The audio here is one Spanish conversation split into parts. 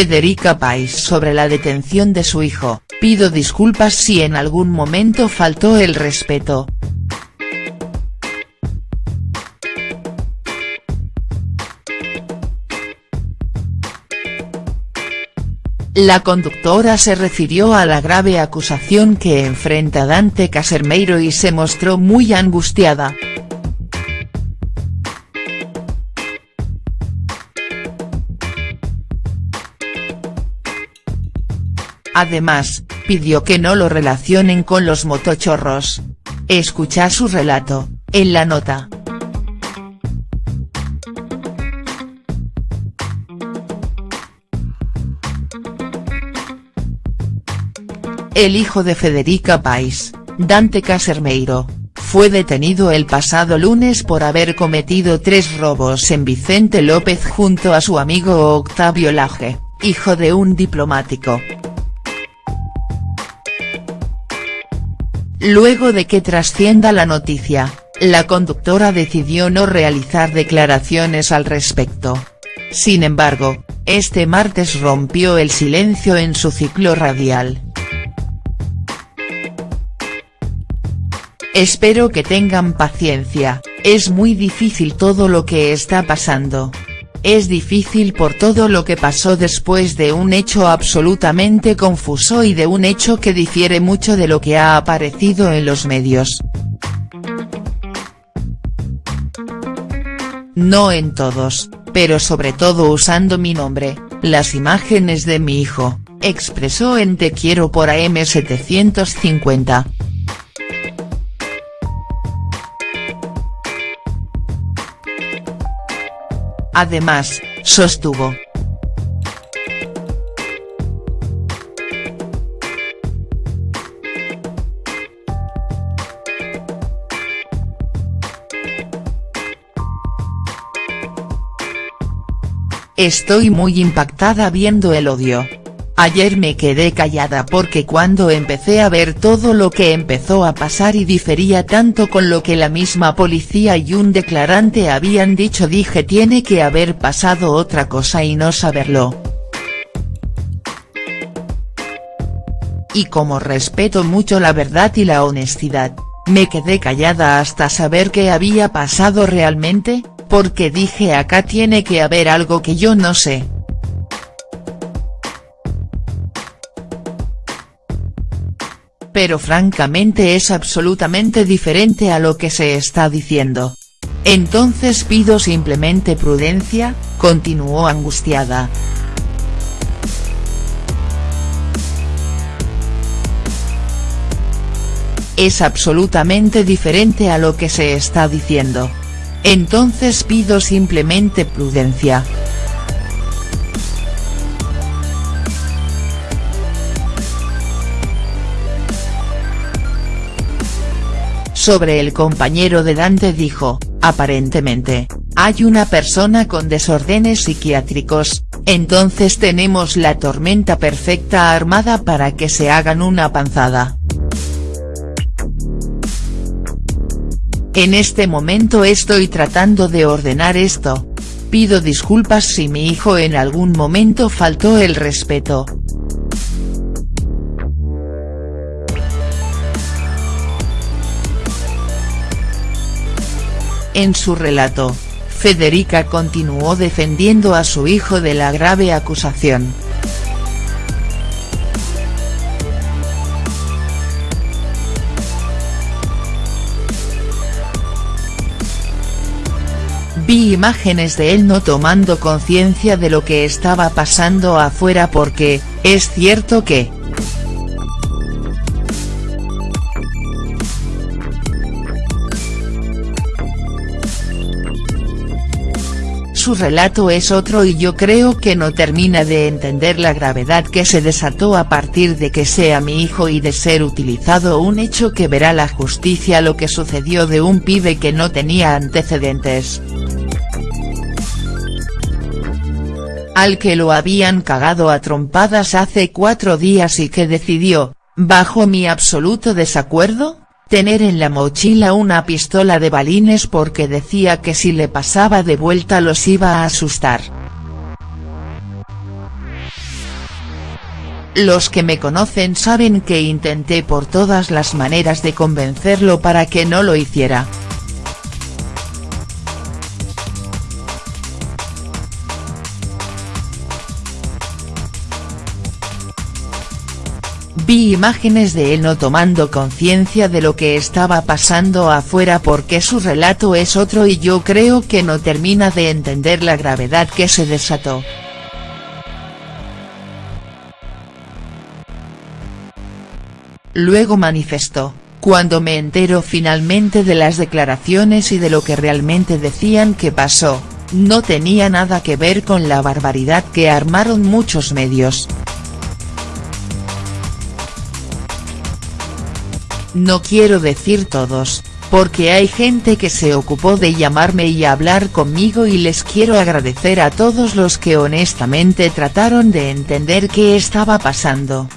Federica Pais sobre la detención de su hijo, pido disculpas si en algún momento faltó el respeto. La conductora se refirió a la grave acusación que enfrenta Dante Casermeiro y se mostró muy angustiada. Además, pidió que no lo relacionen con los motochorros. Escucha su relato, en la nota. El hijo de Federica Pais, Dante Casermeiro, fue detenido el pasado lunes por haber cometido tres robos en Vicente López junto a su amigo Octavio Laje, hijo de un diplomático. Luego de que trascienda la noticia, la conductora decidió no realizar declaraciones al respecto. Sin embargo, este martes rompió el silencio en su ciclo radial. Espero que tengan paciencia, es muy difícil todo lo que está pasando. Es difícil por todo lo que pasó después de un hecho absolutamente confuso y de un hecho que difiere mucho de lo que ha aparecido en los medios. No en todos, pero sobre todo usando mi nombre, las imágenes de mi hijo, expresó en Te quiero por AM750. Además, sostuvo. Estoy muy impactada viendo el odio. Ayer me quedé callada porque cuando empecé a ver todo lo que empezó a pasar y difería tanto con lo que la misma policía y un declarante habían dicho dije tiene que haber pasado otra cosa y no saberlo. Y como respeto mucho la verdad y la honestidad, me quedé callada hasta saber qué había pasado realmente, porque dije acá tiene que haber algo que yo no sé. Pero francamente es absolutamente diferente a lo que se está diciendo. Entonces pido simplemente prudencia, continuó angustiada. Es absolutamente diferente a lo que se está diciendo. Entonces pido simplemente prudencia. Sobre el compañero de Dante dijo, aparentemente, hay una persona con desórdenes psiquiátricos, entonces tenemos la tormenta perfecta armada para que se hagan una panzada. En este momento estoy tratando de ordenar esto. Pido disculpas si mi hijo en algún momento faltó el respeto, En su relato, Federica continuó defendiendo a su hijo de la grave acusación. Vi imágenes de él no tomando conciencia de lo que estaba pasando afuera porque, es cierto que, su relato es otro y yo creo que no termina de entender la gravedad que se desató a partir de que sea mi hijo y de ser utilizado un hecho que verá la justicia lo que sucedió de un pibe que no tenía antecedentes. Al que lo habían cagado a trompadas hace cuatro días y que decidió, bajo mi absoluto desacuerdo, tener en la mochila una pistola de balines porque decía que si le pasaba de vuelta los iba a asustar. Los que me conocen saben que intenté por todas las maneras de convencerlo para que no lo hiciera. Vi imágenes de él no tomando conciencia de lo que estaba pasando afuera porque su relato es otro y yo creo que no termina de entender la gravedad que se desató. Luego manifestó, cuando me entero finalmente de las declaraciones y de lo que realmente decían que pasó, no tenía nada que ver con la barbaridad que armaron muchos medios. No quiero decir todos, porque hay gente que se ocupó de llamarme y hablar conmigo y les quiero agradecer a todos los que honestamente trataron de entender qué estaba pasando.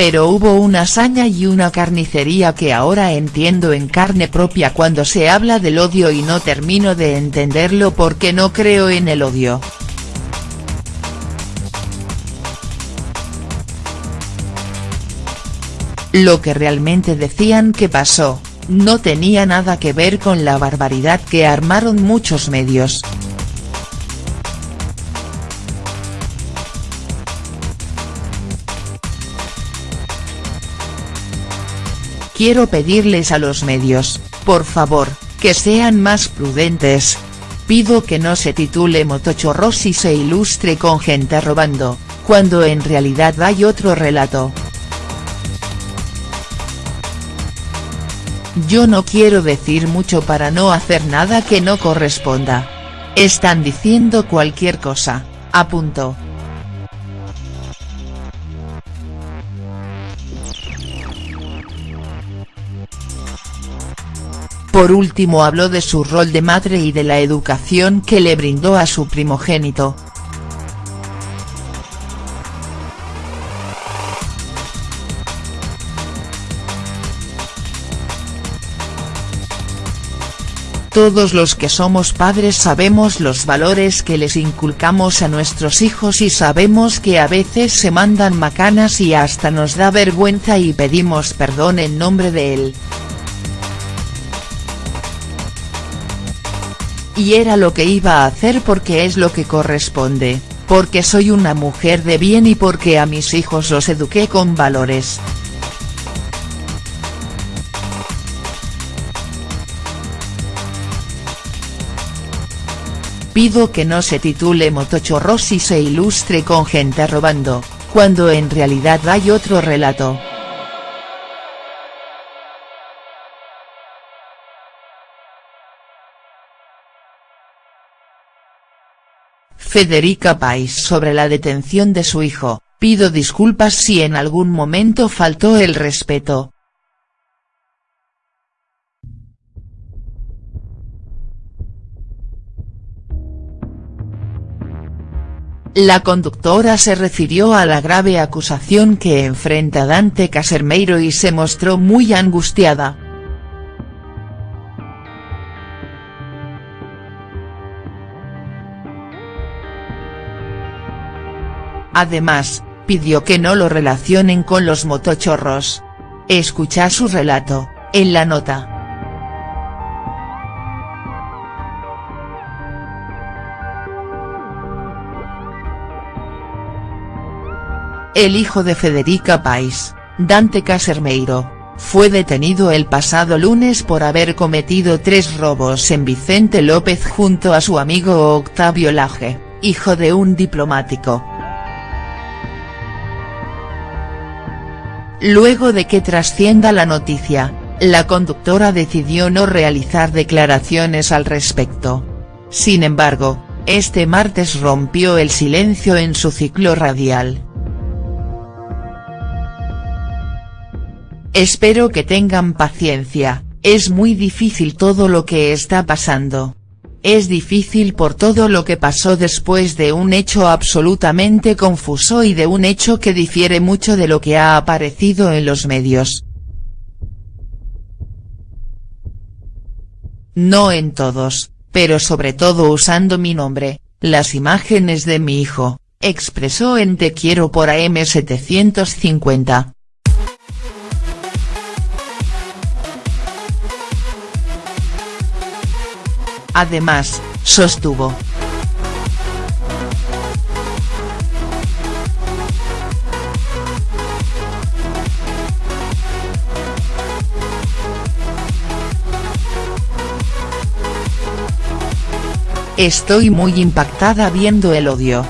pero hubo una hazaña y una carnicería que ahora entiendo en carne propia cuando se habla del odio y no termino de entenderlo porque no creo en el odio. Lo que realmente decían que pasó, no tenía nada que ver con la barbaridad que armaron muchos medios. Quiero pedirles a los medios, por favor, que sean más prudentes. Pido que no se titule motochorros y se ilustre con gente robando, cuando en realidad hay otro relato. Yo no quiero decir mucho para no hacer nada que no corresponda. Están diciendo cualquier cosa, apuntó. Por último habló de su rol de madre y de la educación que le brindó a su primogénito. Todos los que somos padres sabemos los valores que les inculcamos a nuestros hijos y sabemos que a veces se mandan macanas y hasta nos da vergüenza y pedimos perdón en nombre de él. y era lo que iba a hacer porque es lo que corresponde, porque soy una mujer de bien y porque a mis hijos los eduqué con valores. Pido que no se titule motochorros y se ilustre con gente robando, cuando en realidad hay otro relato. Federica Pais sobre la detención de su hijo, pido disculpas si en algún momento faltó el respeto. La conductora se refirió a la grave acusación que enfrenta Dante Casermeiro y se mostró muy angustiada. Además, pidió que no lo relacionen con los motochorros. Escucha su relato, en la nota. El hijo de Federica Pais, Dante Casermeiro, fue detenido el pasado lunes por haber cometido tres robos en Vicente López junto a su amigo Octavio Laje, hijo de un diplomático. Luego de que trascienda la noticia, la conductora decidió no realizar declaraciones al respecto. Sin embargo, este martes rompió el silencio en su ciclo radial. Espero que tengan paciencia, es muy difícil todo lo que está pasando. Es difícil por todo lo que pasó después de un hecho absolutamente confuso y de un hecho que difiere mucho de lo que ha aparecido en los medios. No en todos, pero sobre todo usando mi nombre, las imágenes de mi hijo, expresó en Te quiero por AM750. Además, sostuvo. Estoy muy impactada viendo el odio.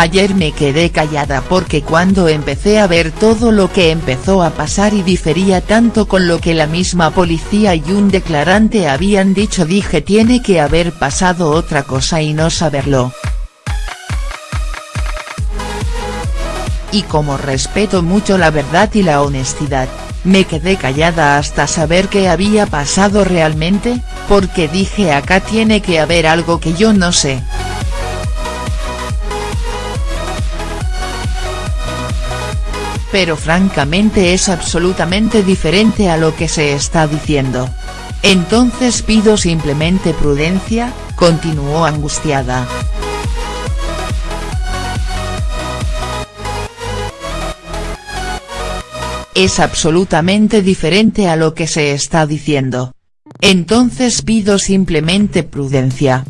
Ayer me quedé callada porque cuando empecé a ver todo lo que empezó a pasar y difería tanto con lo que la misma policía y un declarante habían dicho dije tiene que haber pasado otra cosa y no saberlo. Y como respeto mucho la verdad y la honestidad, me quedé callada hasta saber qué había pasado realmente, porque dije acá tiene que haber algo que yo no sé. Pero francamente es absolutamente diferente a lo que se está diciendo. Entonces pido simplemente prudencia, continuó angustiada. es absolutamente diferente a lo que se está diciendo. Entonces pido simplemente prudencia.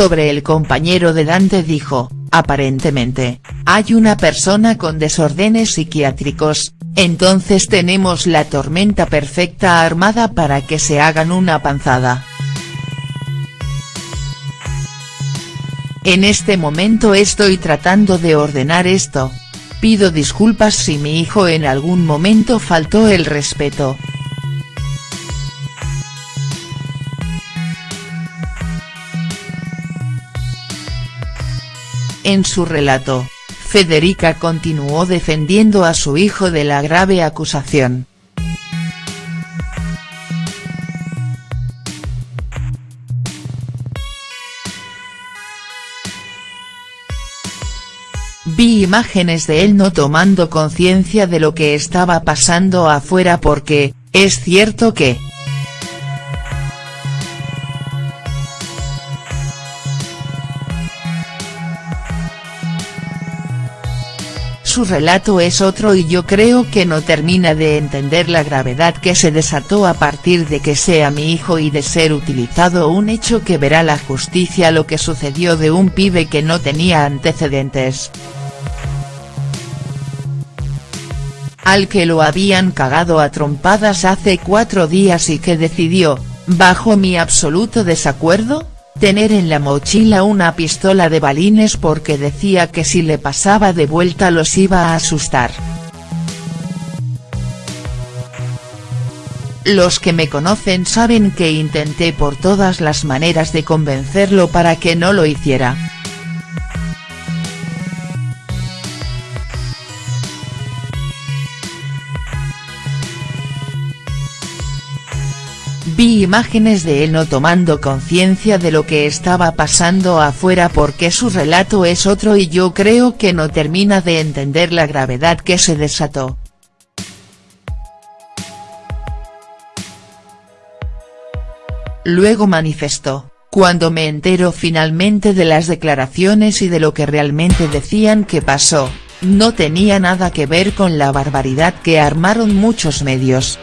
Sobre el compañero de Dante dijo, aparentemente, hay una persona con desórdenes psiquiátricos, entonces tenemos la tormenta perfecta armada para que se hagan una panzada. En este momento estoy tratando de ordenar esto. Pido disculpas si mi hijo en algún momento faltó el respeto. En su relato, Federica continuó defendiendo a su hijo de la grave acusación. Vi imágenes de él no tomando conciencia de lo que estaba pasando afuera porque, es cierto que. Su relato es otro y yo creo que no termina de entender la gravedad que se desató a partir de que sea mi hijo y de ser utilizado un hecho que verá la justicia lo que sucedió de un pibe que no tenía antecedentes. al que lo habían cagado a trompadas hace cuatro días y que decidió, bajo mi absoluto desacuerdo, tener en la mochila una pistola de balines porque decía que si le pasaba de vuelta los iba a asustar. Los que me conocen saben que intenté por todas las maneras de convencerlo para que no lo hiciera. Vi imágenes de él no tomando conciencia de lo que estaba pasando afuera porque su relato es otro y yo creo que no termina de entender la gravedad que se desató. Luego manifestó, cuando me entero finalmente de las declaraciones y de lo que realmente decían que pasó, no tenía nada que ver con la barbaridad que armaron muchos medios.